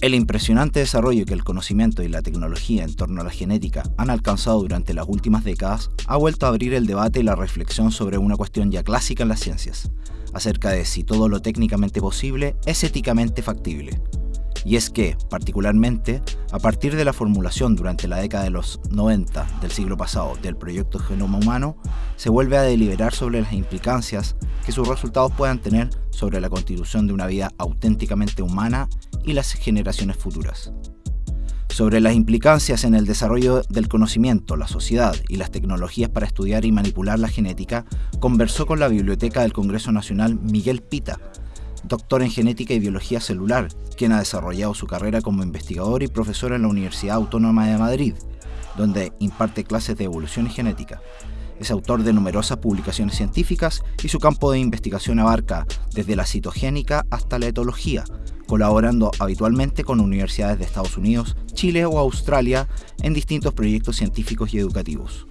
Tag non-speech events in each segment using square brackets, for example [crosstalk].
El impresionante desarrollo que el conocimiento y la tecnología en torno a la genética han alcanzado durante las últimas décadas ha vuelto a abrir el debate y la reflexión sobre una cuestión ya clásica en las ciencias, acerca de si todo lo técnicamente posible es éticamente factible. Y es que, particularmente, a partir de la formulación durante la década de los 90 del siglo pasado del proyecto Genoma Humano, se vuelve a deliberar sobre las implicancias que sus resultados puedan tener sobre la constitución de una vida auténticamente humana y las generaciones futuras. Sobre las implicancias en el desarrollo del conocimiento, la sociedad y las tecnologías para estudiar y manipular la genética, conversó con la Biblioteca del Congreso Nacional Miguel Pita, doctor en genética y biología celular, quien ha desarrollado su carrera como investigador y profesor en la Universidad Autónoma de Madrid, donde imparte clases de evolución y genética. Es autor de numerosas publicaciones científicas y su campo de investigación abarca desde la citogénica hasta la etología, colaborando habitualmente con universidades de Estados Unidos, Chile o Australia en distintos proyectos científicos y educativos.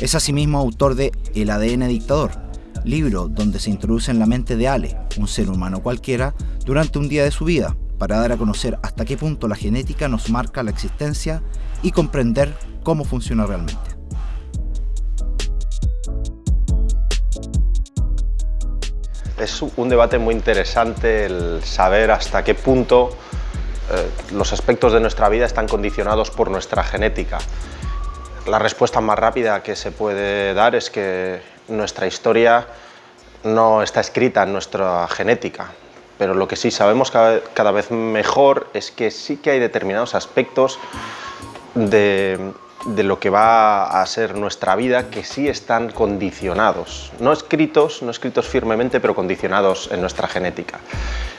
Es asimismo autor de El ADN dictador, libro donde se introduce en la mente de Ale, un ser humano cualquiera, durante un día de su vida, para dar a conocer hasta qué punto la genética nos marca la existencia y comprender cómo funciona realmente. Es un debate muy interesante el saber hasta qué punto eh, los aspectos de nuestra vida están condicionados por nuestra genética. La respuesta más rápida que se puede dar es que nuestra historia no está escrita en nuestra genética, pero lo que sí sabemos cada, vez mejor es que sí que hay determinados aspectos de, lo que va a ser nuestra vida que sí están condicionados, no escritos, no escritos firmemente, pero condicionados en nuestra genética.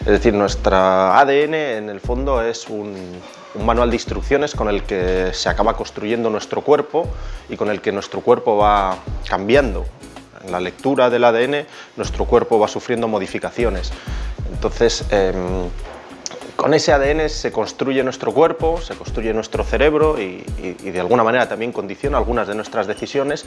Es decir, nuestra ADN en el fondo es un, manual de instrucciones con el que se acaba construyendo nuestro cuerpo y con el que nuestro cuerpo va cambiando la lectura del ADN nuestro cuerpo va sufriendo modificaciones. Entonces, em, con ese ADN se construye nuestro cuerpo, se construye nuestro cerebro y, de alguna manera también condiciona algunas de nuestras decisiones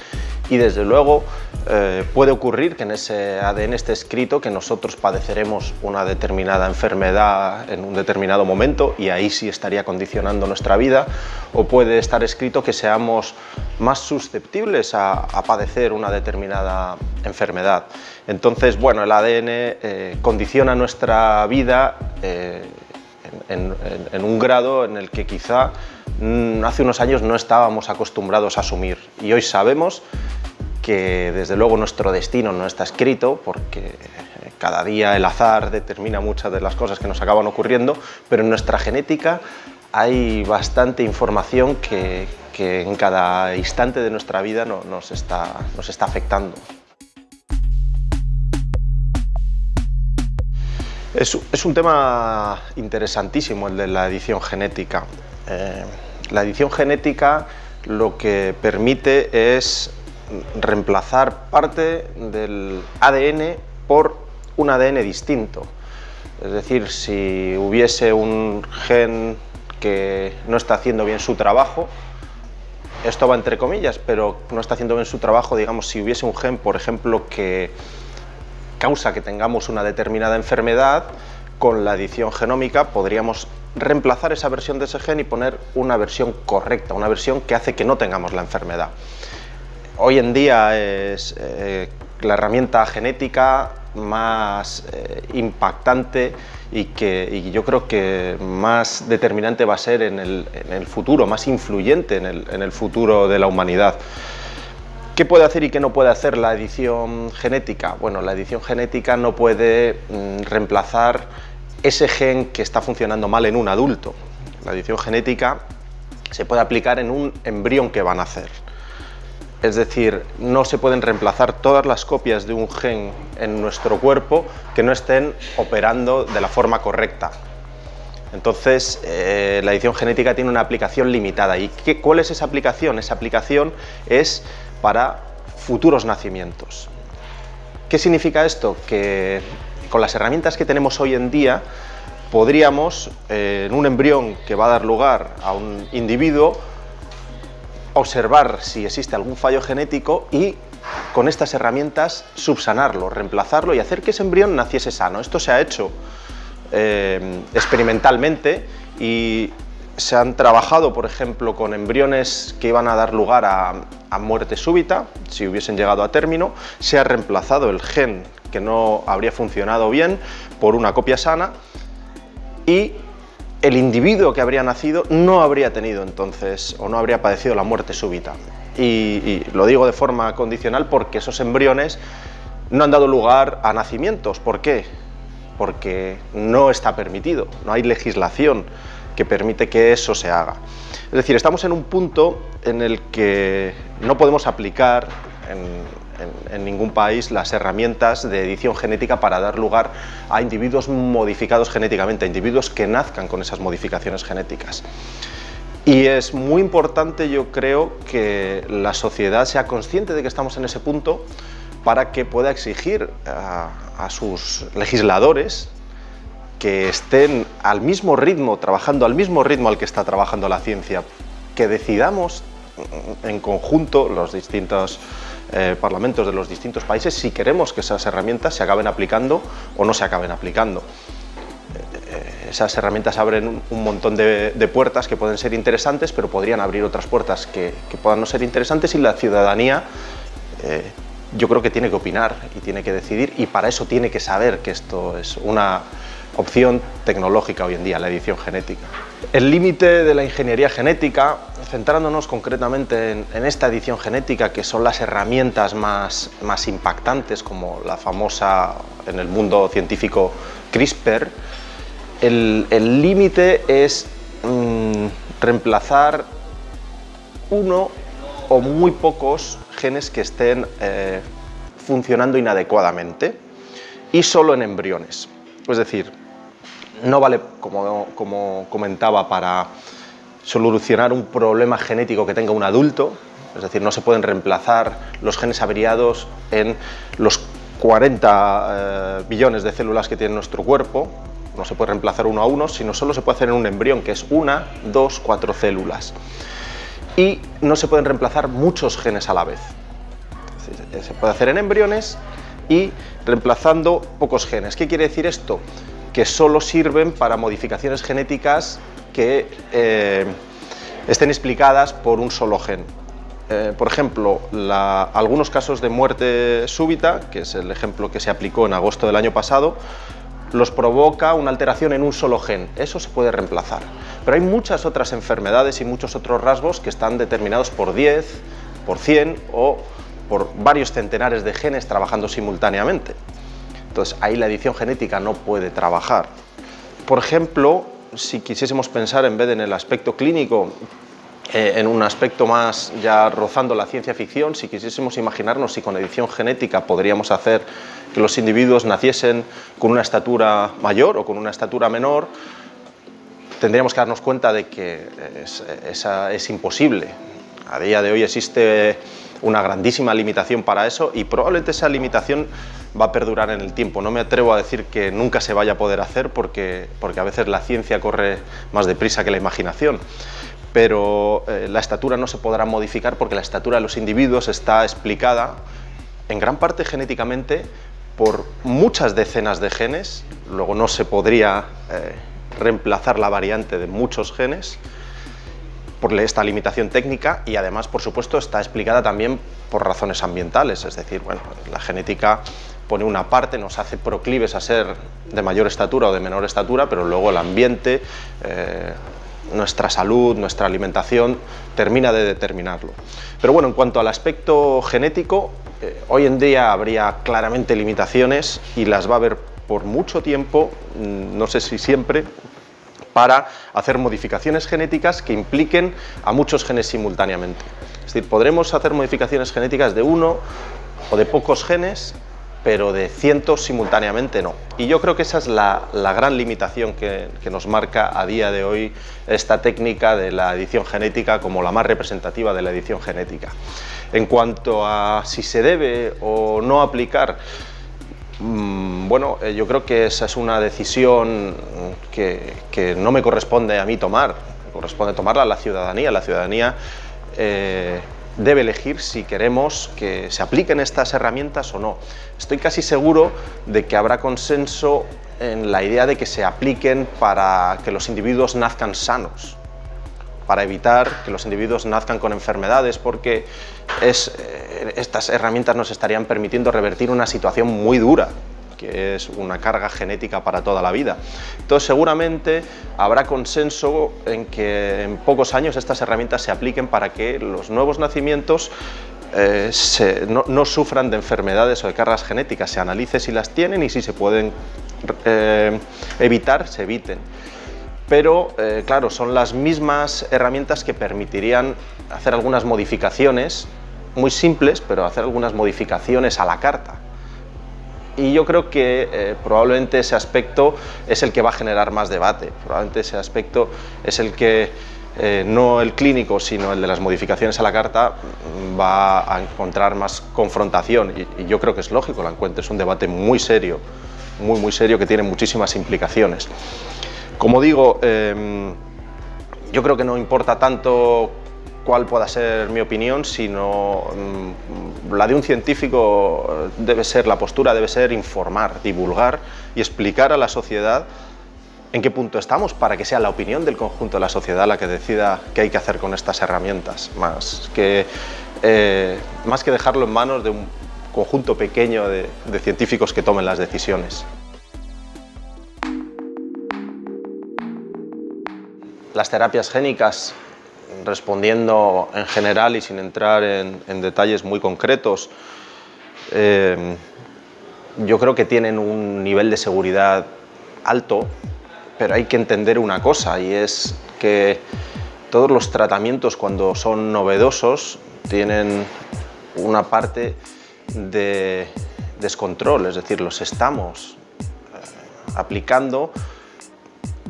y desde luego eh, puede ocurrir que en ese ADN esté escrito que nosotros padeceremos una determinada enfermedad en un determinado momento y ahí sí estaría condicionando nuestra vida o puede estar escrito que seamos más susceptibles a, padecer una determinada enfermedad. Entonces, bueno, el ADN eh, condiciona nuestra vida eh, en, un grado en el que quizá mm, hace unos años no estábamos acostumbrados a asumir y hoy sabemos que desde luego nuestro destino no está escrito porque cada día el azar determina muchas de las cosas que nos acaban ocurriendo, pero en nuestra genética hay bastante información que, en cada instante de nuestra vida nos, está, nos está afectando. Es, un tema interesantísimo el de la edición genética. Eh, la edición genética lo que permite es reemplazar parte del ADN por un ADN distinto. Es decir, si hubiese un gen que no está haciendo bien su trabajo, esto va entre comillas, pero no está haciendo bien su trabajo, digamos, si hubiese un gen, por ejemplo, que causa que tengamos una determinada enfermedad, con la edición genómica podríamos reemplazar esa versión de ese gen y poner una versión correcta, una versión que hace que no tengamos la enfermedad. Hoy en día es eh, la herramienta genética más eh, impactante y que yo creo que más determinante va a ser en el, futuro, más influyente en el, en el futuro de la humanidad. ¿Qué puede hacer y qué no puede hacer la edición genética? Bueno, la edición genética no puede mm, reemplazar ese gen que está funcionando mal en un adulto. La edición genética se puede aplicar en un embrión que va a nacer. Es decir, no se pueden reemplazar todas las copias de un gen en nuestro cuerpo que no estén operando de la forma correcta. Entonces, eh, la edición genética tiene una aplicación limitada. ¿Y cuál es esa aplicación? Esa aplicación es para futuros nacimientos. ¿Qué significa esto? Que con las herramientas que tenemos hoy en día podríamos, eh, en un embrión que va a dar lugar a un individuo, observar si existe algún fallo genético y con estas herramientas subsanarlo, reemplazarlo y hacer que ese embrión naciese sano. Esto se ha hecho eh, experimentalmente y se han trabajado, por ejemplo, con embriones que iban a dar lugar a, muerte súbita, si hubiesen llegado a término, se ha reemplazado el gen que no habría funcionado bien por una copia sana y el individuo que habría nacido no habría tenido entonces o no habría padecido la muerte súbita. Y, lo digo de forma condicional porque esos embriones no han dado lugar a nacimientos. ¿Por qué? Porque no está permitido, no hay legislación que permite que eso se haga. Es decir, estamos en un punto en el que no podemos aplicar en, ningún país las herramientas de edición genética para dar lugar a individuos modificados genéticamente, a individuos que nazcan con esas modificaciones genéticas. Y es muy importante, yo creo, que la sociedad sea consciente de que estamos en ese punto para que pueda exigir a sus legisladores que estén al mismo ritmo, trabajando al mismo ritmo al que está trabajando la ciencia, que decidamos en conjunto los distintos eh, parlamentos de los distintos países si queremos que esas herramientas se acaben aplicando o no se acaben aplicando. Eh, esas herramientas abren un montón de, puertas que pueden ser interesantes, pero podrían abrir otras puertas que, puedan no ser interesantes y la ciudadanía eh, yo creo que tiene que opinar y tiene que decidir y para eso tiene que saber que esto es una opción tecnológica hoy en día, la edición genética. El límite de la ingeniería genética, centrándonos concretamente en, esta edición genética, que son las herramientas más, más impactantes, como la famosa en el mundo científico CRISPR, el límite es mm, reemplazar uno o muy pocos genes que estén eh, funcionando inadecuadamente y solo en embriones. Es decir, no vale, como, comentaba, para solucionar un problema genético que tenga un adulto, es decir, no se pueden reemplazar los genes averiados en los 40 eh, billones de células que tiene nuestro cuerpo, no se puede reemplazar uno a uno, sino solo se puede hacer en un embrión, que es una, dos, cuatro células. Y no se pueden reemplazar muchos genes a la vez. Se puede hacer en embriones y reemplazando pocos genes. ¿Qué quiere decir esto? Que solo sirven para modificaciones genéticas que eh, estén explicadas por un solo gen. Eh, por ejemplo, algunos casos de muerte súbita, que es el ejemplo que se aplicó en agosto del año pasado, los provoca una alteración en un solo gen. Eso se puede reemplazar. Pero hay muchas otras enfermedades y muchos otros rasgos que están determinados por 10, por 100 o por varios centenares de genes trabajando simultáneamente. Entonces ahí la edición genética no puede trabajar. Por ejemplo, si quisiésemos pensar en vez en el aspecto clínico, eh, en un aspecto más ya rozando la ciencia ficción, si quisiésemos imaginarnos si con edición genética podríamos hacer que los individuos naciesen con una estatura mayor o con una estatura menor, tendríamos que darnos cuenta de que es, es imposible. A día de hoy existe una grandísima limitación para eso y probablemente esa limitación va a perdurar en el tiempo. No me atrevo a decir que nunca se vaya a poder hacer porque, porque a veces la ciencia corre más deprisa que la imaginación. Pero eh, la estatura no se podrá modificar porque la estatura de los individuos está explicada en gran parte genéticamente por muchas decenas de genes, luego no se podría eh, reemplazar la variante de muchos genes, por esta limitación técnica y además, por supuesto, está explicada también por razones ambientales, es decir, bueno, la genética pone una parte, nos hace proclives a ser de mayor estatura o de menor estatura, pero luego el ambiente, eh, nuestra salud, nuestra alimentación, termina de determinarlo. Pero bueno, en cuanto al aspecto genético, eh, hoy en día habría claramente limitaciones y las va a haber por mucho tiempo, mm, no sé si siempre, para hacer modificaciones genéticas que impliquen a muchos genes simultáneamente. Es decir, podremos hacer modificaciones genéticas de uno o de pocos genes, pero de cientos simultáneamente no. Y yo creo que esa es la, gran limitación que, nos marca a día de hoy esta técnica de la edición genética como la más representativa de la edición genética. En cuanto a si se debe o no aplicar, bueno, eh, yo creo que esa es una decisión que, no me corresponde a mí tomar, corresponde tomarla a la ciudadanía. La ciudadanía eh, debe elegir si queremos que se apliquen estas herramientas o no. Estoy casi seguro de que habrá consenso en la idea de que se apliquen para que los individuos nazcan sanos, para evitar que los individuos nazcan con enfermedades, porque eh, estas herramientas nos estarían permitiendo revertir una situación muy dura que es una carga genética para toda la vida. Entonces seguramente habrá consenso en que en pocos años estas herramientas se apliquen para que los nuevos nacimientos eh, no, sufran de enfermedades o de cargas genéticas, se analice si las tienen y si se pueden eh, evitar, se eviten. Pero, eh, claro, son las mismas herramientas que permitirían hacer algunas modificaciones, muy simples, pero hacer algunas modificaciones a la carta. Y yo creo que probablemente ese aspecto es el que va a generar más debate, probablemente ese aspecto es el que eh, no el clínico, sino el de las modificaciones a la carta, va a encontrar más confrontación y, yo creo que es lógico, la encuentro, es un debate muy serio, muy muy serio que tiene muchísimas implicaciones. Como digo, em, yo creo que no importa tanto cuál pueda ser mi opinión, sino mm, la de un científico debe ser, la postura debe ser informar, divulgar y explicar a la sociedad en qué punto estamos para que sea la opinión del conjunto de la sociedad la que decida qué hay que hacer con estas herramientas, más que, eh, más que dejarlo en manos de un conjunto pequeño de científicos que tomen las decisiones. Las terapias génicas, respondiendo en general y sin entrar en, detalles muy concretos, eh, yo creo que tienen un nivel de seguridad alto pero hay que entender una cosa y es que todos los tratamientos cuando son novedosos tienen una parte de descontrol, es decir, los estamos eh, aplicando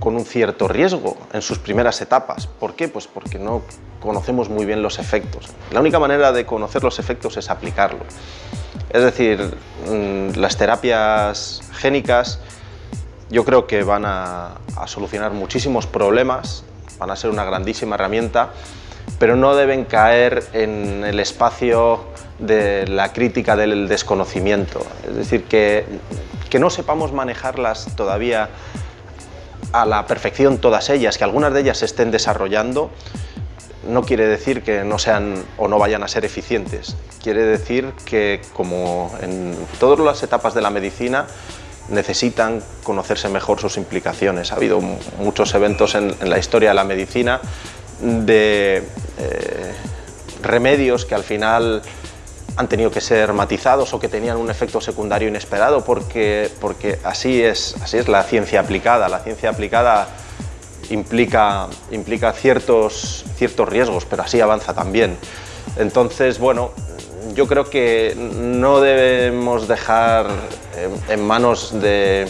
con un cierto riesgo en sus primeras etapas. ¿Por qué? Pues porque no conocemos muy bien los efectos. La única manera de conocer los efectos es aplicarlo. Es decir, mm, las terapias génicas yo creo que van a, solucionar muchísimos problemas, van a ser una grandísima herramienta, pero no deben caer en el espacio de la crítica del desconocimiento. Es decir, que, que no sepamos manejarlas todavía a la perfección todas ellas, que algunas de ellas se estén desarrollando, no quiere decir que no sean o no vayan a ser eficientes. Quiere decir que, como en todas las etapas de la medicina, necesitan conocerse mejor sus implicaciones. Ha habido muchos eventos en, la historia de la medicina de eh, remedios que al final han tenido que ser matizados o que tenían un efecto secundario inesperado porque, porque así, es, así es la ciencia aplicada. La ciencia aplicada implica, implica ciertos, ciertos riesgos, pero así avanza también. Entonces, bueno, yo creo que no debemos dejar en manos de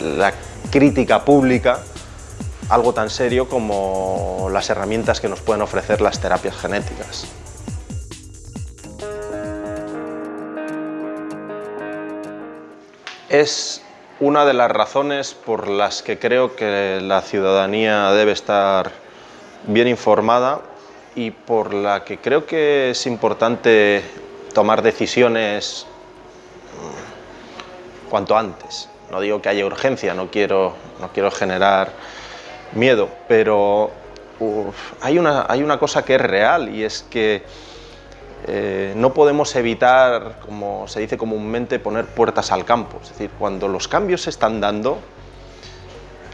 la crítica pública algo tan serio como las herramientas que nos pueden ofrecer las terapias genéticas. Es una de las razones por las que creo que la ciudadanía debe estar bien informada y por la que creo que es importante tomar decisiones mm, cuanto antes. No digo que haya urgencia, no quiero, no quiero generar miedo, pero hay, una, hay una cosa que es real y es que eh, no podemos evitar, como se dice comúnmente, poner puertas al campo. Es decir, cuando los cambios se están dando,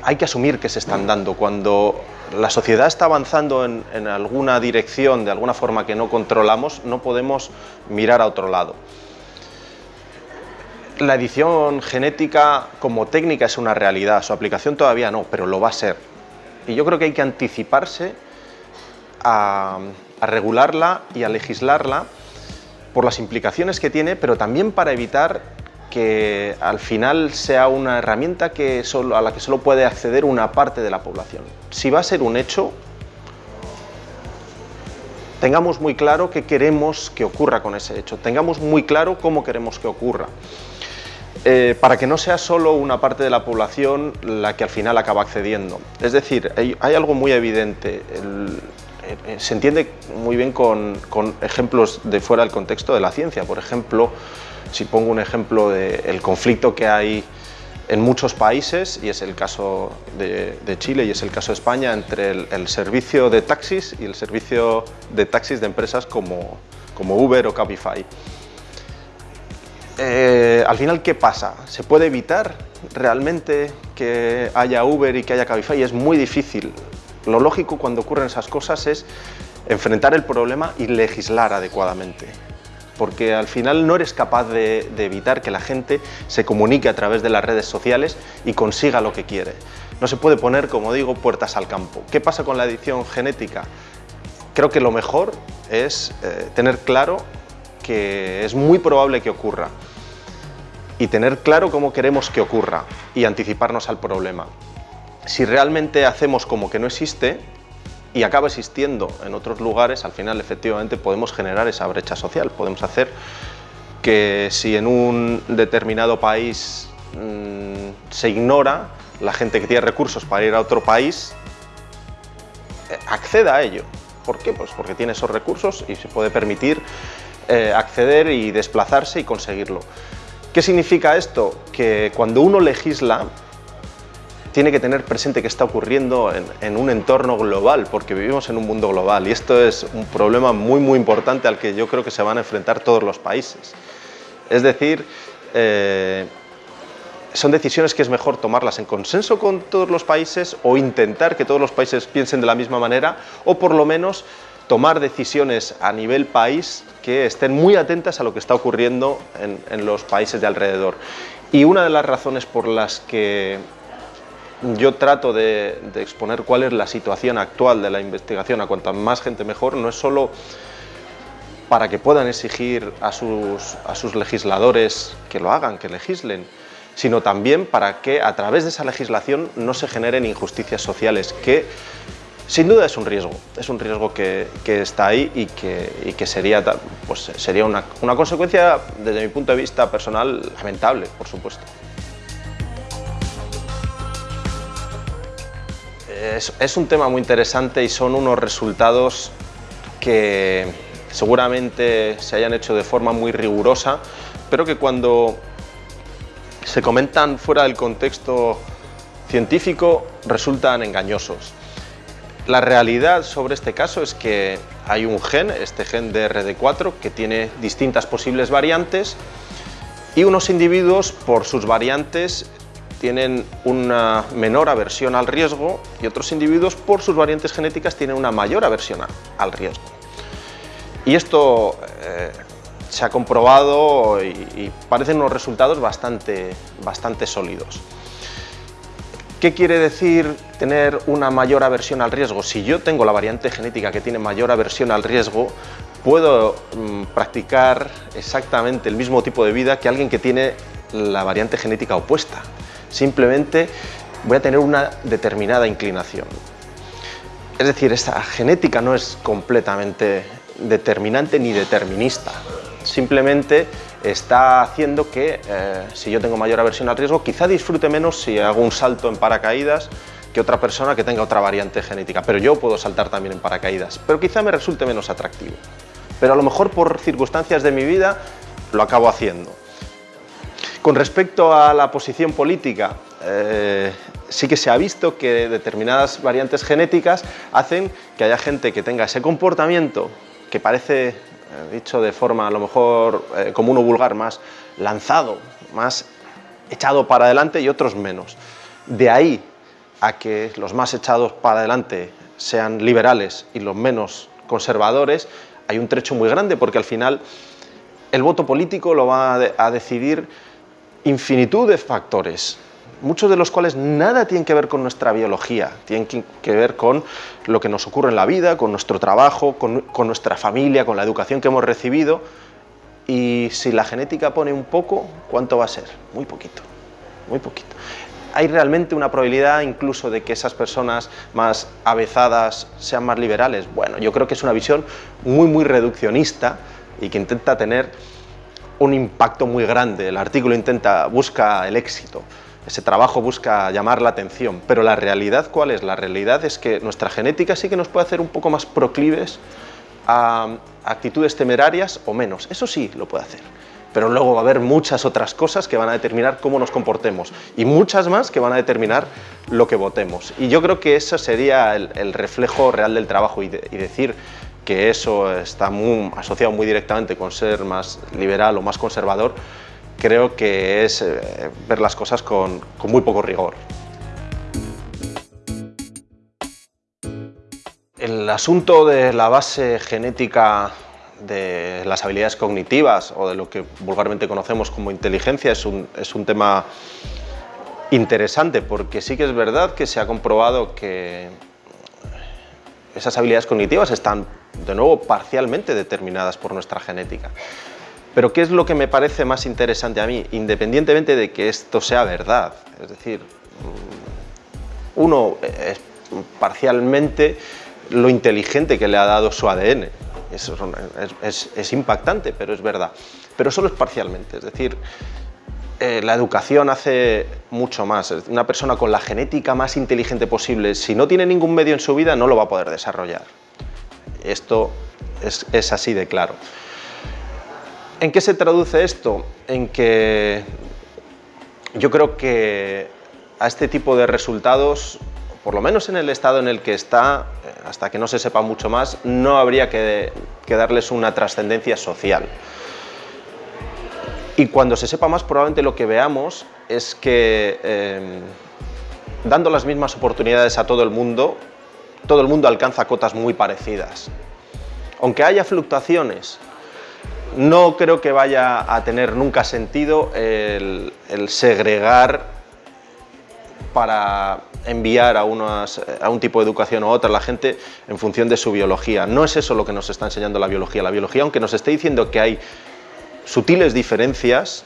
hay que asumir que se están dando. Cuando la sociedad está avanzando en, alguna dirección de alguna forma que no controlamos, no podemos mirar a otro lado. La edición genética como técnica es una realidad, su aplicación todavía no, pero lo va a ser. Y yo creo que hay que anticiparse a regularla y a legislarla por las implicaciones que tiene, pero también para evitar que al final sea una herramienta que a la que solo puede acceder una parte de la población. Si va a ser un hecho, tengamos muy claro qué queremos que ocurra con ese hecho, tengamos muy claro cómo queremos que ocurra. Eh, para que no sea solo una parte de la población la que al final acaba accediendo. Es decir, hay, algo muy evidente, se entiende muy bien con, ejemplos de fuera del contexto de la ciencia, por ejemplo, si pongo un ejemplo del conflicto que hay en muchos países, y es el caso de, Chile y es el caso de España, entre el, servicio de taxis y el servicio de taxis de empresas como, como Uber o Cabify. Eh, al final, ¿qué pasa? ¿Se puede evitar realmente que haya Uber y que haya Cabify? Es muy difícil. Lo lógico cuando ocurren esas cosas es enfrentar el problema y legislar adecuadamente porque al final no eres capaz de, evitar que la gente se comunique a través de las redes sociales y consiga lo que quiere. No se puede poner, como digo, puertas al campo. ¿Qué pasa con la edición genética? Creo que lo mejor es eh, tener claro que es muy probable que ocurra y tener claro cómo queremos que ocurra y anticiparnos al problema. Si realmente hacemos como que no existe, y acaba existiendo en otros lugares, al final efectivamente podemos generar esa brecha social, podemos hacer que si en un determinado país mm, se ignora, la gente que tiene recursos para ir a otro país eh, acceda a ello. ¿Por qué? Pues porque tiene esos recursos y se puede permitir eh, acceder y desplazarse y conseguirlo. ¿Qué significa esto? Que cuando uno legisla, tiene que tener presente que está ocurriendo en, un entorno global, porque vivimos en un mundo global y esto es un problema muy muy importante al que yo creo que se van a enfrentar todos los países. Es decir, eh, son decisiones que es mejor tomarlas en consenso con todos los países o intentar que todos los países piensen de la misma manera o por lo menos tomar decisiones a nivel país que estén muy atentas a lo que está ocurriendo en, en los países de alrededor. Y una de las razones por las que yo trato de, exponer cuál es la situación actual de la investigación. A cuanta más gente mejor, no es solo para que puedan exigir a sus, legisladores que lo hagan, que legislen, sino también para que a través de esa legislación no se generen injusticias sociales, que sin duda es un riesgo, es un riesgo que, está ahí y que, sería, pues, una consecuencia, desde mi punto de vista personal, lamentable, por supuesto. Es, un tema muy interesante y son unos resultados que seguramente se hayan hecho de forma muy rigurosa, pero que cuando se comentan fuera del contexto científico resultan engañosos. La realidad sobre este caso es que hay un gen, este gen de RD4, que tiene distintas posibles variantes y unos individuos por sus variantes tienen una menor aversión al riesgo y otros individuos por sus variantes genéticas tienen una mayor aversión al riesgo. Y esto eh, se ha comprobado y, parecen unos resultados bastante, bastante sólidos. ¿Qué quiere decir tener una mayor aversión al riesgo? Si yo tengo la variante genética que tiene mayor aversión al riesgo, puedo mm, practicar exactamente el mismo tipo de vida que alguien que tiene la variante genética opuesta simplemente voy a tener una determinada inclinación. Es decir, esta genética no es completamente determinante ni determinista, simplemente está haciendo que eh, si yo tengo mayor aversión al riesgo, quizá disfrute menos si hago un salto en paracaídas que otra persona que tenga otra variante genética, pero yo puedo saltar también en paracaídas, pero quizá me resulte menos atractivo. Pero a lo mejor por circunstancias de mi vida lo acabo haciendo. Con respecto a la posición política, eh, sí que se ha visto que determinadas variantes genéticas hacen que haya gente que tenga ese comportamiento que parece, eh, dicho de forma a lo mejor eh, como uno vulgar, más lanzado, más echado para adelante y otros menos. De ahí a que los más echados para adelante sean liberales y los menos conservadores, hay un trecho muy grande porque al final el voto político lo va a decidir infinitud de factores, muchos de los cuales nada tienen que ver con nuestra biología, tienen que ver con lo que nos ocurre en la vida, con nuestro trabajo, con, nuestra familia, con la educación que hemos recibido. Y si la genética pone un poco, ¿cuánto va a ser? Muy poquito, muy poquito. ¿Hay realmente una probabilidad incluso de que esas personas más avezadas sean más liberales? Bueno, yo creo que es una visión muy, muy reduccionista y que intenta tener un impacto muy grande. El artículo intenta, busca el éxito, ese trabajo busca llamar la atención, pero la realidad ¿cuál es? La realidad es que nuestra genética sí que nos puede hacer un poco más proclives a actitudes temerarias o menos, eso sí lo puede hacer. pero luego va a haber muchas otras cosas que van a determinar cómo nos comportemos y muchas más que van a determinar lo que votemos. Y yo creo que eso sería el, reflejo real del trabajo y, decir que eso está muy, asociado muy directamente con ser más liberal o más conservador, creo que es eh, ver las cosas con, con muy poco rigor. El asunto de la base genética de las habilidades cognitivas o de lo que vulgarmente conocemos como inteligencia es un, es un tema interesante porque sí que es verdad que se ha comprobado que esas habilidades cognitivas están de nuevo parcialmente determinadas por nuestra genética. Pero ¿qué es lo que me parece más interesante a mí? Independientemente de que esto sea verdad, es decir, uno es parcialmente lo inteligente que le ha dado su ADN, es, impactante, pero es verdad. Pero solo es parcialmente, es decir, eh, la educación hace mucho más. Una persona con la genética más inteligente posible, si no tiene ningún medio en su vida, no lo va a poder desarrollar. Esto es, así de claro. ¿En qué se traduce esto? En que yo creo que a este tipo de resultados por lo menos en el estado en el que está, eh, hasta que no se sepa mucho más, no habría que, darles una trascendencia social. Y cuando se sepa más, probablemente lo que veamos es que em, dando las mismas oportunidades a todo el mundo, todo el mundo alcanza cotas muy parecidas. Aunque haya fluctuaciones, no creo que vaya a tener nunca sentido el segregar para enviar a, un tipo de educación o a otra la gente en función de su biología. No es eso lo que nos está enseñando la biología. La biología, aunque nos esté diciendo que hay sutiles diferencias,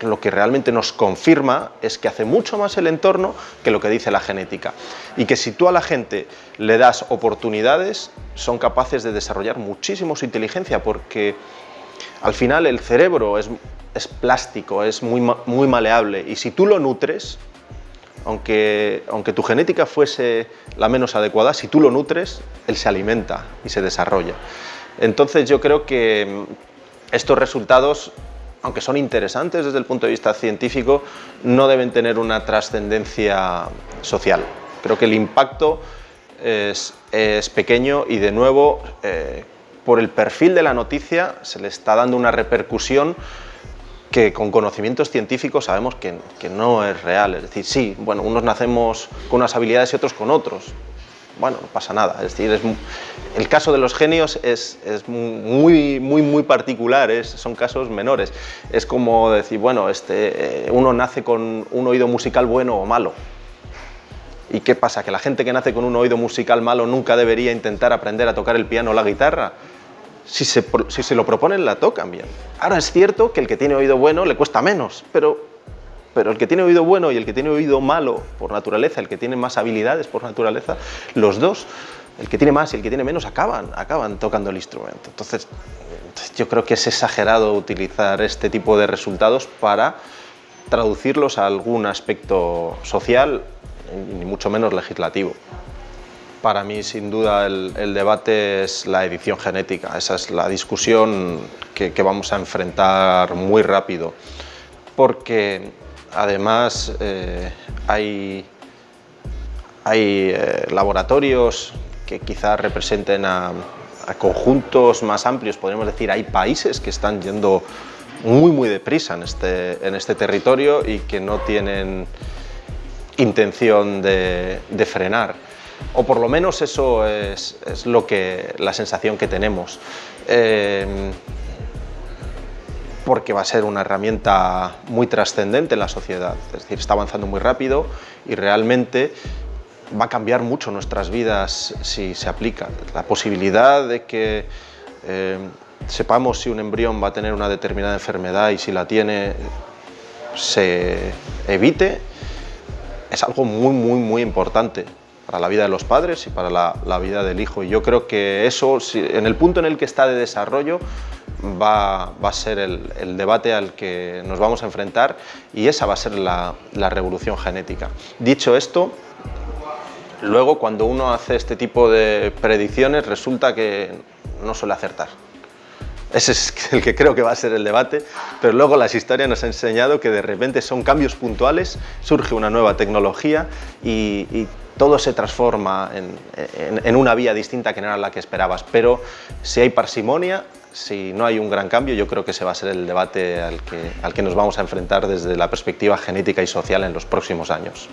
lo que realmente nos confirma es que hace mucho más el entorno que lo que dice la genética. Y que si tú a la gente le das oportunidades, son capaces de desarrollar muchísimo su inteligencia, porque al final el cerebro es, es plástico, es muy, muy maleable, y si tú lo nutres, aunque, aunque tu genética fuese la menos adecuada, si tú lo nutres, él se alimenta y se desarrolla. Entonces yo creo que estos resultados, aunque son interesantes desde el punto de vista científico, no deben tener una trascendencia social. Creo que el impacto es, pequeño y de nuevo, eh, por el perfil de la noticia, se le está dando una repercusión que con conocimientos científicos sabemos que, no es real. Es decir, sí, bueno, unos nacemos con unas habilidades y otros con otros. Bueno, no pasa nada. Es decir, el caso de los genios es, muy, muy, muy particular, son casos menores. Es como decir, bueno, este, eh, uno nace con un oído musical bueno o malo. ¿Y qué pasa? ¿Que la gente que nace con un oído musical malo nunca debería intentar aprender a tocar el piano o la guitarra? si se, lo proponen, la tocan bien. Ahora es cierto que el que tiene oído bueno le cuesta menos, pero, pero el que tiene oído bueno y el que tiene oído malo por naturaleza, el que tiene más habilidades por naturaleza, los dos, el que tiene más y el que tiene menos, acaban, acaban tocando el instrumento. Entonces, yo creo que es exagerado utilizar este tipo de resultados para traducirlos a algún aspecto social, ni mucho menos legislativo. Para mí, sin duda, el, debate es la edición genética. Esa es la discusión que, vamos a enfrentar muy rápido. Porque, además, eh, hay, hay eh, laboratorios que quizás representen a, conjuntos más amplios. Podríamos decir, hay países que están yendo muy, muy deprisa en este, en este territorio y que no tienen intención de, frenar o por lo menos eso es, lo que, la sensación que tenemos. Eh, porque va a ser una herramienta muy trascendente en la sociedad, es decir, está avanzando muy rápido y realmente va a cambiar mucho nuestras vidas si se aplica. La posibilidad de que eh, sepamos si un embrión va a tener una determinada enfermedad y si la tiene se evite es algo muy, muy, muy importante para la vida de los padres y para la, vida del hijo. Y yo creo que eso, en el punto en el que está de desarrollo, va, a ser el, debate al que nos vamos a enfrentar y esa va a ser la, revolución genética. Dicho esto, luego cuando uno hace este tipo de predicciones resulta que no suele acertar. ese es [laughs] el que creo que va a ser el debate, pero luego la historia nos ha enseñado que de repente son cambios puntuales, surge una nueva tecnología y, todo se transforma en, una vía distinta que no era la que esperabas. Pero si hay parsimonia, si no hay un gran cambio, yo creo que ese va a ser el debate al que, al que nos vamos a enfrentar desde la perspectiva genética y social en los próximos años.